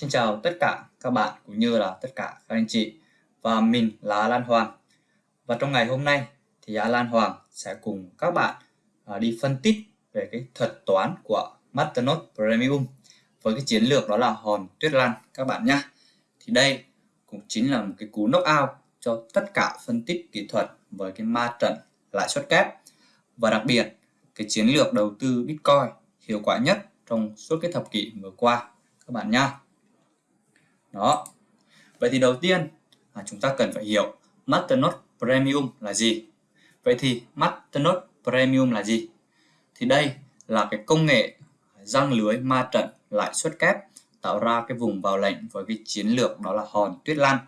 Xin chào tất cả các bạn cũng như là tất cả các anh chị và mình là Lan Hoàng. Và trong ngày hôm nay thì Lan Hoàng sẽ cùng các bạn à, đi phân tích về cái thuật toán của Masternode Premium với cái chiến lược đó là hòn tuyết lan, các bạn nhé thì đây cũng chính là một cái cú knockout cho tất cả phân tích kỹ thuật với cái ma trận lãi suất kép. Và đặc biệt, cái chiến lược đầu tư Bitcoin hiệu quả nhất trong suốt cái thập kỷ vừa qua, các bạn nhé đó. Vậy thì đầu tiên là chúng ta cần phải hiểu Masternode Premium là gì. Vậy thì Masternode Premium là gì? Thì đây là cái công nghệ răng lưới ma trận lãi suất kép tạo ra cái vùng vào lệnh với cái chiến lược đó là hòn tuyết lan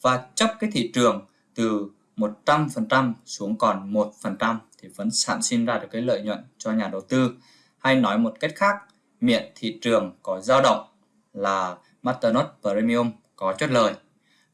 và chấp cái thị trường từ 100% xuống còn 1% thì vẫn sản sinh ra được cái lợi nhuận cho nhà đầu tư. Hay nói một cách khác miệng thị trường có dao động là Masternode Premium có chốt lời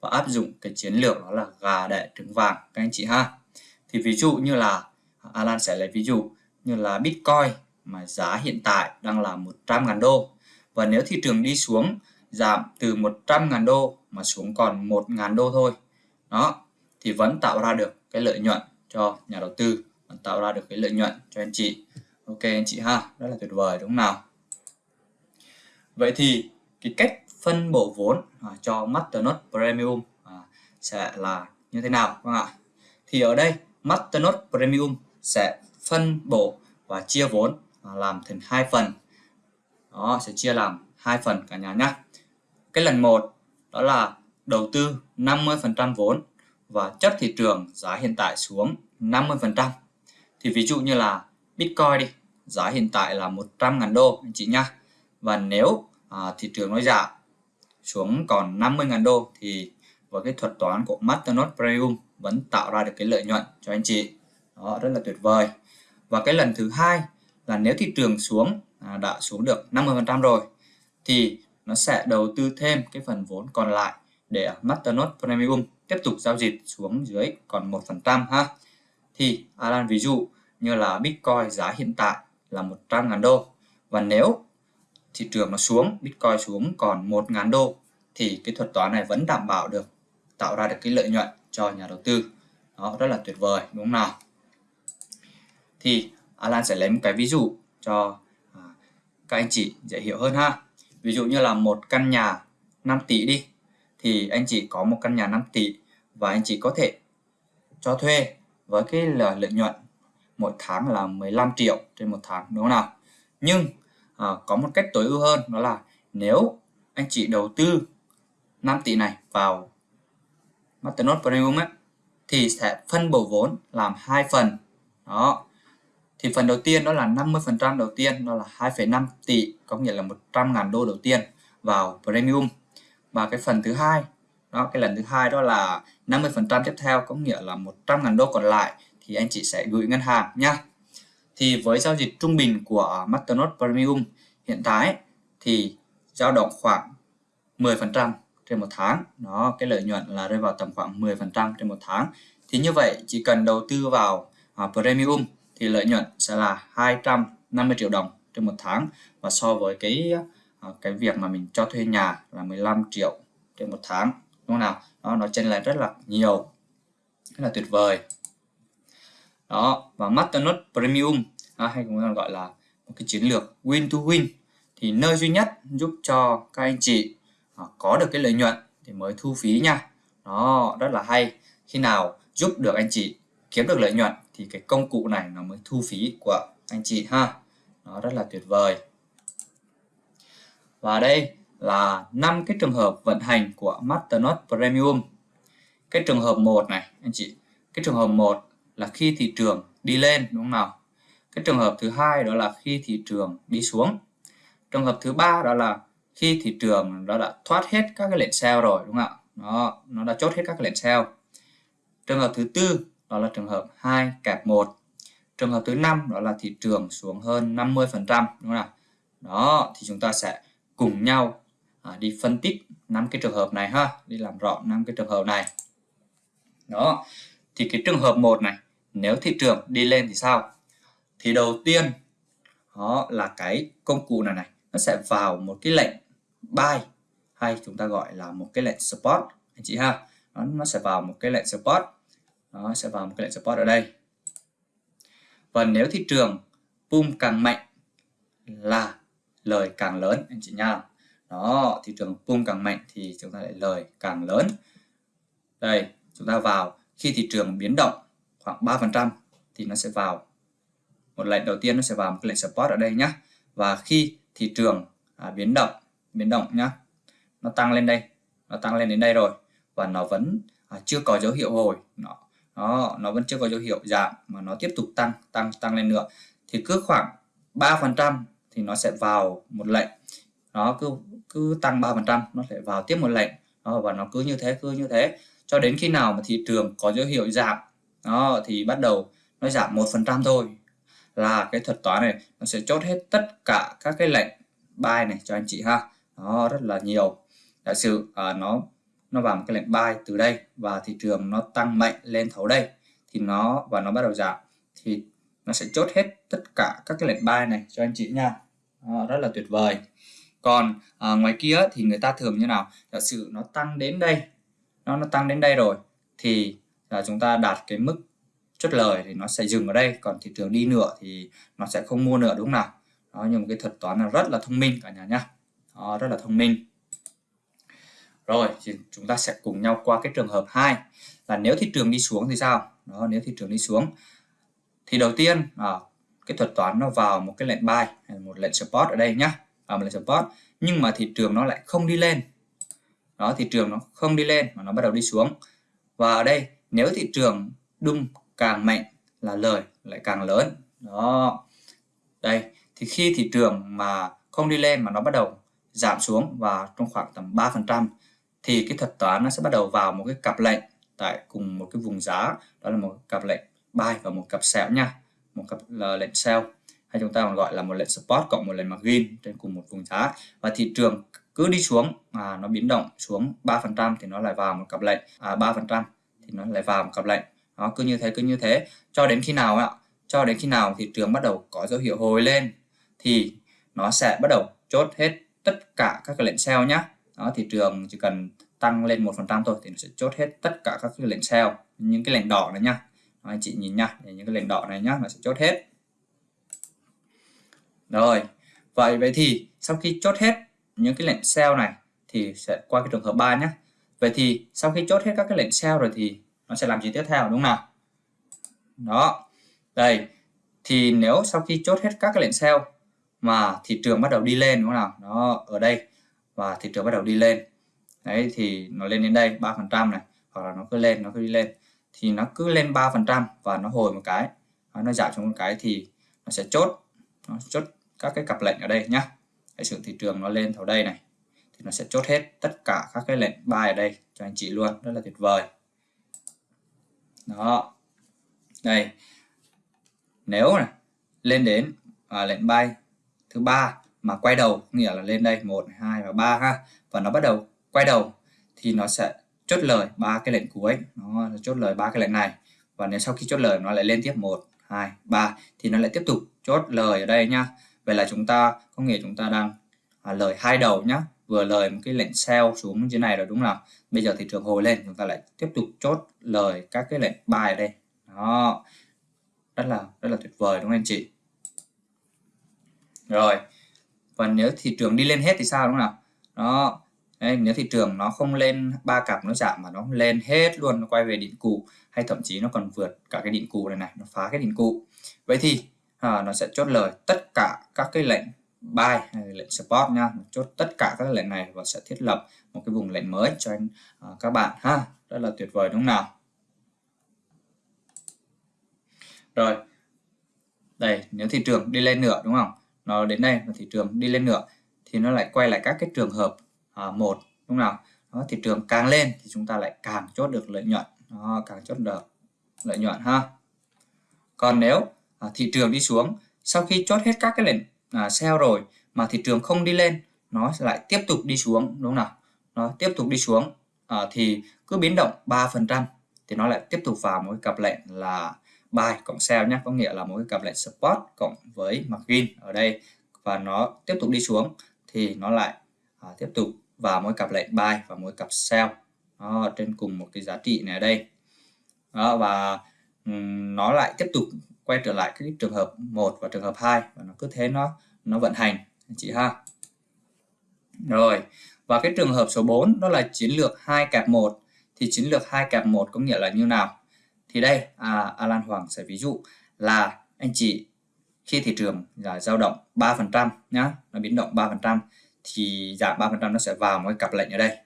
và áp dụng cái chiến lược đó là gà đẻ trứng vàng, các anh chị ha. Thì ví dụ như là, Alan sẽ lấy ví dụ như là Bitcoin mà giá hiện tại đang là 100.000 đô. Và nếu thị trường đi xuống, giảm từ 100.000 đô mà xuống còn 1.000 đô thôi. Đó, thì vẫn tạo ra được cái lợi nhuận cho nhà đầu tư, vẫn tạo ra được cái lợi nhuận cho anh chị. Ok anh chị ha, rất là tuyệt vời, đúng không nào? Vậy thì cái cách phân bổ vốn à, cho Masternode Premium à, sẽ là như thế nào các bạn ạ? Thì ở đây Masternode Premium sẽ phân bổ và chia vốn à, làm thành hai phần. Đó sẽ chia làm hai phần cả nhà nhé cái lần một đó là đầu tư 50% vốn và chấp thị trường giá hiện tại xuống 50% thì ví dụ như là Bitcoin đi giá hiện tại là 100.000 đô anh chị nhá. Và nếu à, thị trường nó giảm xuống còn 50.000 đô thì với cái thuật toán của Masternode Premium vẫn tạo ra được cái lợi nhuận cho anh chị. Đó rất là tuyệt vời. Và cái lần thứ hai là nếu thị trường xuống à, đã xuống được 50% rồi thì nó sẽ đầu tư thêm cái phần vốn còn lại để Masternode Premium tiếp tục giao dịch xuống dưới còn 1% ha. Thì Alan ví dụ như là Bitcoin giá hiện tại là 100.000 đô. Và nếu thị trường nó xuống, Bitcoin xuống còn 1.000 đô, thì cái thuật toán này vẫn đảm bảo được, tạo ra được cái lợi nhuận cho nhà đầu tư. Đó, rất là tuyệt vời, đúng không nào? Thì Alan sẽ lấy một cái ví dụ cho à, các anh chị dễ hiểu hơn ha. Ví dụ như là một căn nhà 5 tỷ đi, thì anh chị có một căn nhà 5 tỷ và anh chị có thể cho thuê với cái lợi nhuận một tháng là 15 triệu trên một tháng, đúng không nào? Nhưng à, có một cách tối ưu hơn đó là nếu anh chị đầu tư 5 tỷ này vào Masternode Premium ấy, thì sẽ phân bổ vốn làm hai phần. Đó. Thì phần đầu tiên đó là 50% đầu tiên đó là 2,5 tỷ có nghĩa là 100.000 đô đầu tiên vào Premium. Và cái phần thứ hai đó cái lần thứ hai đó là 50% tiếp theo có nghĩa là 100.000 đô còn lại thì anh chị sẽ gửi ngân hàng nhá thì với giao dịch trung bình của à, Masternode Premium hiện tại thì dao động khoảng 10% trên một tháng. Nó cái lợi nhuận là rơi vào tầm khoảng 10% trên một tháng. Thì như vậy chỉ cần đầu tư vào à, Premium thì lợi nhuận sẽ là 250 triệu đồng trên một tháng. Và so với cái à, cái việc mà mình cho thuê nhà là 15 triệu trên một tháng. Đúng không nào? Đó nó chênh lệch rất là nhiều. Rất là tuyệt vời đó và Masternode Premium à, hay cũng gọi là một cái chiến lược win to win thì nơi duy nhất giúp cho các anh chị à, có được cái lợi nhuận thì mới thu phí nha. Đó rất là hay. Khi nào giúp được anh chị kiếm được lợi nhuận thì cái công cụ này nó mới thu phí của anh chị ha. Nó rất là tuyệt vời. Và đây là năm cái trường hợp vận hành của Masternode Premium. Cái trường hợp một này anh chị. Cái trường hợp một là khi thị trường đi lên đúng không nào? Cái trường hợp thứ hai đó là khi thị trường đi xuống. Trường hợp thứ ba đó là khi thị trường nó đã thoát hết các cái lệnh sell rồi đúng không ạ? Nó nó đã chốt hết các cái lệnh sell trường hợp thứ tư đó là trường hợp 2 kẹp 1 trường hợp thứ năm đó là thị trường xuống hơn 50 phần trăm đúng không nào? Đó thì chúng ta sẽ cùng nhau à, đi phân tích năm cái trường hợp này ha đi làm rõ năm cái trường hợp này. Đó thì cái trường hợp một này nếu thị trường đi lên thì sao? Thì đầu tiên đó là cái công cụ này này nó sẽ vào một cái lệnh buy hay chúng ta gọi là một cái lệnh support. Anh chị ha nó, nó sẽ vào một cái lệnh support. Nó sẽ vào một cái lệnh support ở đây. Và nếu thị trường boom càng mạnh là lời càng lớn anh chị nha. Đó thị trường boom càng mạnh thì chúng ta lại lời càng lớn. Đây chúng ta vào khi thị trường biến động khoảng 3% thì nó sẽ vào. Một lệnh đầu tiên nó sẽ vào một cái lệnh support ở đây nhé và khi thị trường à, biến động biến động nhá nó tăng lên đây nó tăng lên đến đây rồi và nó vẫn à, chưa có dấu hiệu hồi nó nó nó vẫn chưa có dấu hiệu giảm mà nó tiếp tục tăng tăng tăng lên nữa thì cứ khoảng 3% thì nó sẽ vào một lệnh. Nó cứ cứ tăng 3% nó sẽ vào tiếp một lệnh. Đó, và nó cứ như thế cứ như thế. Cho đến khi nào mà thị trường có dấu hiệu giảm đó thì bắt đầu nó giảm một phần trăm thôi. Là cái thuật toán này nó sẽ chốt hết tất cả các cái lệnh buy này cho anh chị ha. Nó rất là nhiều. Giả sử à, nó nó vào một cái lệnh buy từ đây và thị trường nó tăng mạnh lên thấu đây thì nó và nó bắt đầu giảm thì nó sẽ chốt hết tất cả các cái lệnh buy này cho anh chị nha. À, rất là tuyệt vời. Còn à, ngoài kia thì người ta thường như nào? Giả sử nó tăng đến đây nó nó tăng đến đây rồi thì là chúng ta đạt cái mức chốt lời thì nó sẽ dừng ở đây còn thị trường đi nữa thì nó sẽ không mua nữa đúng không nào? Đó nhưng một cái thuật toán là rất là thông minh cả nhà nhá. Đó, rất là thông minh. Rồi thì chúng ta sẽ cùng nhau qua cái trường hợp 2 là nếu thị trường đi xuống thì sao? Đó nếu thị trường đi xuống thì đầu tiên à, cái thuật toán nó vào một cái lệnh buy hay một lệnh support ở đây nhá. À, một lệnh support nhưng mà thị trường nó lại không đi lên. Đó thị trường nó không đi lên mà nó bắt đầu đi xuống. Và ở đây nếu thị trường đung càng mạnh là lời lại càng lớn. Đó. Đây, thì khi thị trường mà không đi lên mà nó bắt đầu giảm xuống và trong khoảng tầm 3% thì cái thuật toán nó sẽ bắt đầu vào một cái cặp lệnh tại cùng một cái vùng giá. Đó là một cặp lệnh buy và một cặp sell nha. Một cặp là lệnh sell, hay chúng ta còn gọi là một lệnh support cộng một lệnh margin trên cùng một vùng giá. Và thị trường cứ đi xuống mà nó biến động xuống 3% thì nó lại vào một cặp lệnh à 3% thì nó lại vào một cặp lệnh. Nó cứ như thế cứ như thế. Cho đến khi nào ạ? Cho đến khi nào thị trường bắt đầu có dấu hiệu hồi lên thì nó sẽ bắt đầu chốt hết tất cả các cái lệnh sell nhé đó thị trường chỉ cần tăng lên một phần trăm thôi thì nó sẽ chốt hết tất cả các cái lệnh sell những cái lệnh đỏ này nhá. Đó, anh chị nhìn nhá những cái lệnh đỏ này nhá nó sẽ chốt hết. Rồi vậy vậy thì sau khi chốt hết những cái lệnh sell này thì sẽ qua cái trường hợp 3 nhé vậy thì sau khi chốt hết các cái lệnh sell rồi thì nó sẽ làm gì tiếp theo, đúng không nào? Đó. Đây. Thì nếu sau khi chốt hết các cái lệnh sell mà thị trường bắt đầu đi lên, đúng không nào? Nó ở đây. Và thị trường bắt đầu đi lên. Đấy, thì nó lên đến đây 3 phần trăm này. Hoặc là nó cứ lên, nó cứ đi lên. Thì nó cứ lên 3 phần trăm và nó hồi một cái. Nó giảm xuống một cái thì nó sẽ chốt. Nó chốt các cái cặp lệnh ở đây nhá. Hãy sự thị trường nó lên thấu đây này thì nó sẽ chốt hết tất cả các cái lệnh buy ở đây cho anh chị luôn. Rất là tuyệt vời. Đó. Đây. Nếu này lên đến à, lệnh buy thứ ba mà quay đầu nghĩa là lên đây một hai và ba ha và nó bắt đầu quay đầu thì nó sẽ chốt lời ba cái lệnh cuối. Nó chốt lời ba cái lệnh này. Và nếu sau khi chốt lời nó lại lên tiếp một hai ba thì nó lại tiếp tục chốt lời ở đây nhá. Vậy là chúng ta có nghĩa chúng ta đang à, lời hai đầu nhá vừa lời một cái lệnh sell xuống dưới này rồi đúng không bây giờ thị trường hồi lên chúng ta lại tiếp tục chốt lời các cái lệnh buy ở đây. Đó. Rất là rất là tuyệt vời đúng không anh chị? Rồi. Và nếu thị trường đi lên hết thì sao đúng không nào? Đó. Đấy, nếu thị trường nó không lên ba cặp nó giảm mà nó lên hết luôn nó quay về đỉnh cũ hay thậm chí nó còn vượt cả cái đỉnh cũ này này nó phá cái đỉnh cũ vậy thì à, nó sẽ chốt lời tất cả các cái lệnh buy hay lệnh support nha. Chốt tất cả các lệnh này và sẽ thiết lập một cái vùng lệnh mới cho anh uh, các bạn ha. Rất là tuyệt vời đúng không nào? Rồi. Đây nếu thị trường đi lên nữa đúng không? Nó đến đây và thị trường đi lên nữa thì nó lại quay lại các cái trường hợp à, một đúng không nào? Đó, thị trường càng lên thì chúng ta lại càng chốt được lợi nhuận. Đó, càng chốt được lợi nhuận ha. Còn nếu à, thị trường đi xuống sau khi chốt hết các cái lệnh à, sell rồi mà thị trường không đi lên nó lại tiếp tục đi xuống đúng không nào? Nó tiếp tục đi xuống à, thì cứ biến động 3 phần trăm thì nó lại tiếp tục vào một cặp lệnh là buy cộng sell nhé có nghĩa là một cái cặp lệnh support cộng với margin ở đây và nó tiếp tục đi xuống thì nó lại à, tiếp tục vào mỗi cặp lệnh buy và mỗi cặp sell đó, trên cùng một cái giá trị này ở đây. Đó, và um, nó lại tiếp tục quay trở lại cái trường hợp 1 và trường hợp 2 và nó cứ thế nó nó vận hành. Chị ha? Rồi và cái trường hợp số 4 đó là chiến lược 2 kẹp 1 thì chiến lược 2 kẹp 1 có nghĩa là như nào? Thì đây à, Alan Hoàng sẽ ví dụ là anh chị khi thị trường là dao động 3% nhá nó biến động 3% thì giảm 3% nó sẽ vào một cái cặp lệnh ở đây.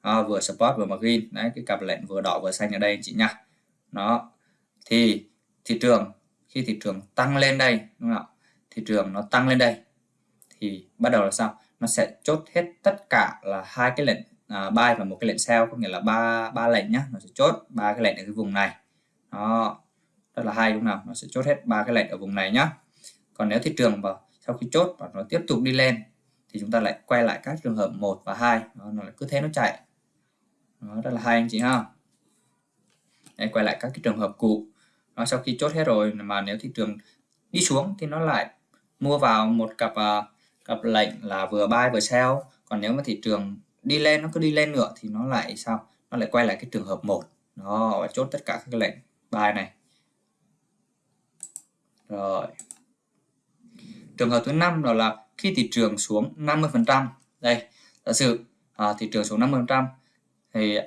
À, vừa support vừa margin. Đấy cái cặp lệnh vừa đỏ vừa xanh ở đây anh chị nhá. Nó thì thị trường khi thị trường tăng lên đây đúng không ạ? Thị trường nó tăng lên đây thì bắt đầu là sao? Nó sẽ chốt hết tất cả là hai cái lệnh à, buy và một cái lệnh sell có nghĩa là ba ba lệnh nhá nó sẽ chốt ba cái lệnh ở cái vùng này. Đó rất là hay đúng không? Nào nó sẽ chốt hết ba cái lệnh ở vùng này nhá. Còn nếu thị trường vào sau khi chốt và nó tiếp tục đi lên thì chúng ta lại quay lại các trường hợp 1 và 2 nó, nó lại cứ thế nó chạy. Đó rất là hay anh chị ha. Đây, quay lại các cái trường hợp cũ nó sau khi chốt hết rồi mà nếu thị trường đi xuống thì nó lại mua vào một cặp uh, cặp lệnh là vừa buy vừa sell. Còn nếu mà thị trường đi lên nó cứ đi lên nữa thì nó lại sao? Nó lại quay lại cái trường hợp một. Nó chốt tất cả các lệnh buy này. Rồi. Trường hợp thứ năm đó là khi thị trường xuống 50 phần trăm. Đây giả sử à, thị trường xuống 50 phần trăm thì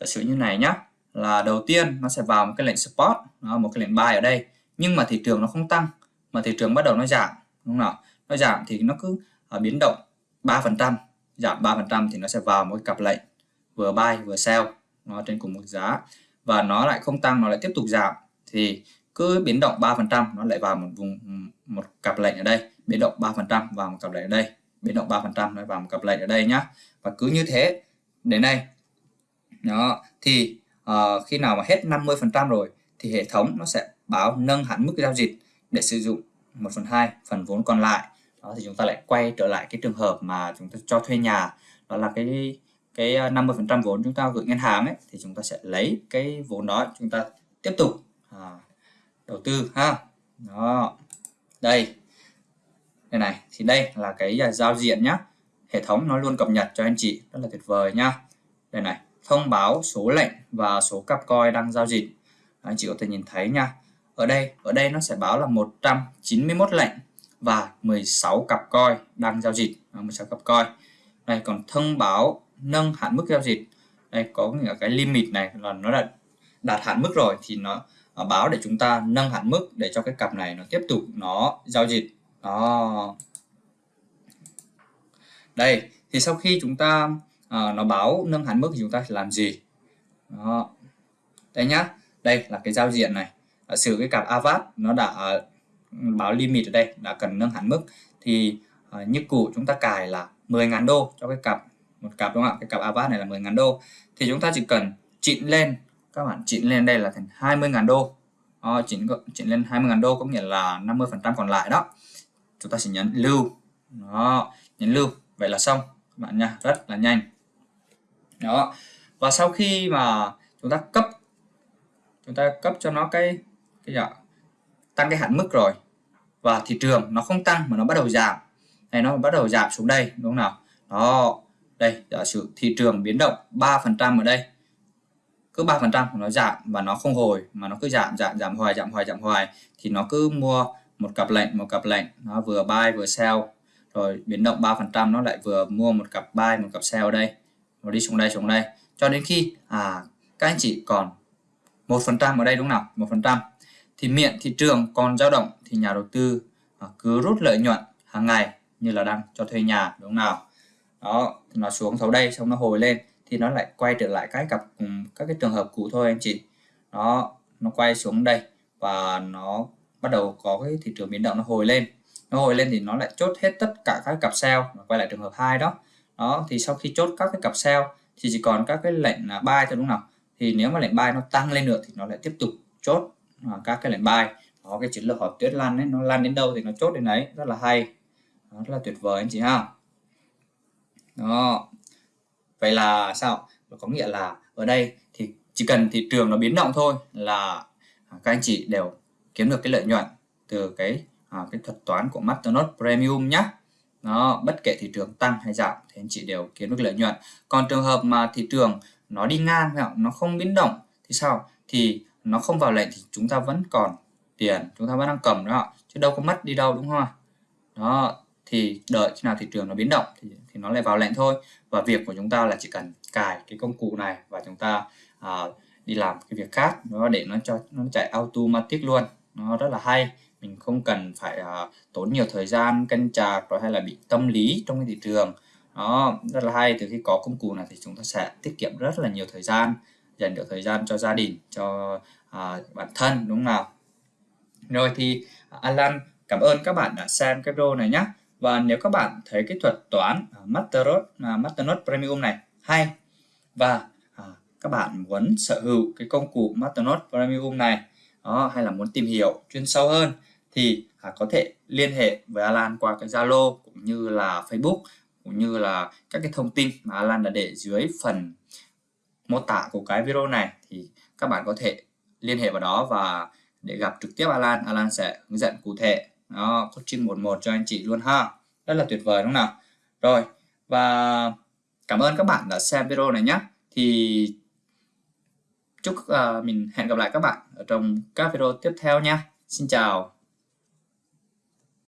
giả sử như này nhá là đầu tiên nó sẽ vào một cái lệnh support đó, một cái lệnh buy ở đây. Nhưng mà thị trường nó không tăng mà thị trường bắt đầu nó giảm đúng không nào? Nó giảm thì nó cứ uh, biến động 3 phần trăm giảm 3 phần trăm thì nó sẽ vào một cặp lệnh vừa buy vừa sell nó trên cùng một giá. Và nó lại không tăng nó lại tiếp tục giảm thì cứ biến động 3 phần trăm nó lại vào một vùng một cặp lệnh ở đây. Biến động 3 phần trăm vào một cặp lệnh ở đây. Biến động 3 phần trăm nó vào một cặp lệnh ở đây nhá. Và cứ như thế đến đây đó thì uh, khi nào mà hết 50 phần trăm rồi thì hệ thống nó sẽ báo nâng hẳn mức giao dịch để sử dụng 1 phần 2 phần vốn còn lại. Đó thì chúng ta lại quay trở lại cái trường hợp mà chúng ta cho thuê nhà đó là cái cái à, 50 phần trăm vốn chúng ta gửi ngân hàng ấy thì chúng ta sẽ lấy cái vốn đó chúng ta tiếp tục à, đầu tư ha. Đó đây. Đây này thì đây là cái giao diện nhá. Hệ thống nó luôn cập nhật cho anh chị rất là tuyệt vời nhá. Đây này thông báo số lệnh và số cặp coi đang giao dịch anh chị có thể nhìn thấy nha. Ở đây ở đây nó sẽ báo là 191 lệnh và 16 cặp coi đang giao dịch. 16 cặp coi này còn thông báo nâng hạn mức giao dịch. Đây có nghĩa cái limit này là nó đã đạt hạn mức rồi thì nó báo để chúng ta nâng hạn mức để cho cái cặp này nó tiếp tục nó giao dịch. Đó. Đây thì sau khi chúng ta à, nó báo nâng hạn mức thì chúng ta làm gì? Đó. Đây nhá đây là cái giao diện này. À, sử cái cặp avat nó đã ờ, báo limit ở đây đã cần nâng hạn mức thì à, như cũ chúng ta cài là 10.000 đô cho cái cặp một cặp đúng không ạ? Cái cặp avat này là 10.000 đô. Thì chúng ta chỉ cần chỉnh lên các bạn chỉnh lên đây là thành 20.000 đô. Đó, chỉnh chỉnh lên 20.000 đô có nghĩa là 50 phần trăm còn lại đó. Chúng ta sẽ nhấn lưu. Đó nhấn lưu. Vậy là xong các bạn nha. Rất là nhanh. Đó. Và sau khi mà chúng ta cấp chúng ta cấp cho nó cái cái gì tăng cái hạn mức rồi. Và thị trường nó không tăng mà nó bắt đầu giảm. Này, nó bắt đầu giảm xuống đây, đúng không nào? Đó, đây, giả sử thị trường biến động 3 phần trăm ở đây. Cứ 3 phần trăm nó giảm và nó không hồi, mà nó cứ giảm giảm giảm hoài giảm hoài giảm hoài, thì nó cứ mua một cặp lệnh, một cặp lệnh. Nó vừa buy, vừa sell. Rồi biến động 3 phần trăm nó lại vừa mua một cặp buy, một cặp sell ở đây. Nó đi xuống đây xuống đây. Cho đến khi à các anh chị còn một phần trăm ở đây đúng nào? Một phần trăm. Thì miệng, thị trường, còn dao động thì nhà đầu tư à, cứ rút lợi nhuận hàng ngày như là đang cho thuê nhà, đúng nào? Đó nó xuống sau đây, xong nó hồi lên, thì nó lại quay trở lại cái cặp các cái trường hợp cũ thôi anh chị. Nó nó quay xuống đây và nó bắt đầu có cái thị trường biến động nó hồi lên. Nó hồi lên thì nó lại chốt hết tất cả các cặp sell quay lại trường hợp hai đó. Đó, thì sau khi chốt các cái cặp sell thì chỉ còn các cái lệnh là buy thôi đúng không nào? Thì nếu mà lệnh buy nó tăng lên nữa thì nó lại tiếp tục chốt à, các cái lệnh buy có cái chiến lược họp tuyết lan ấy nó lan đến đâu thì nó chốt đến đấy. Rất là hay. Đó, rất là tuyệt vời anh chị ha. Đó. Vậy là sao? Có nghĩa là ở đây thì chỉ cần thị trường nó biến động thôi là à, các anh chị đều kiếm được cái lợi nhuận từ cái à, cái thuật toán của Masternode Premium nhé nó bất kể thị trường tăng hay giảm thì anh chị đều kiếm được lợi nhuận. Còn trường hợp mà thị trường nó đi ngang nó không biến động thì sao? Thì nó không vào lệnh thì chúng ta vẫn còn tiền chúng ta vẫn đang cầm đó chứ đâu có mất đi đâu đúng không đó thì đợi khi nào thị trường nó biến động thì, thì nó lại vào lệnh thôi. Và việc của chúng ta là chỉ cần cài cái công cụ này và chúng ta à, đi làm cái việc khác nó để nó cho nó chạy automatic luôn. Nó rất là hay. Mình không cần phải à, tốn nhiều thời gian canh chạc rồi hay là bị tâm lý trong cái thị trường đó rất là hay. Từ khi có công cụ này thì chúng ta sẽ tiết kiệm rất là nhiều thời gian dành được thời gian cho gia đình cho à, bản thân đúng không nào? Rồi thì à, Alan cảm ơn các bạn đã xem cái video này nhé và nếu các bạn thấy cái thuật toán à, uh, Masternote uh, à, Premium này hay và uh, các bạn muốn sở hữu cái công cụ Masternote Premium này đó, hay là muốn tìm hiểu chuyên sâu hơn thì à, có thể liên hệ với Alan qua cái Zalo cũng như là Facebook cũng như là các cái thông tin mà Alan đã để dưới phần mô tả của cái video này thì các bạn có thể liên hệ vào đó và để gặp trực tiếp Alan Alan sẽ hướng dẫn cụ thể. Đó coaching một một cho anh chị luôn ha. Rất là tuyệt vời đúng không nào? Rồi và cảm ơn các bạn đã xem video này nhé. Thì chúc uh, mình hẹn gặp lại các bạn ở trong các video tiếp theo nha. Xin chào.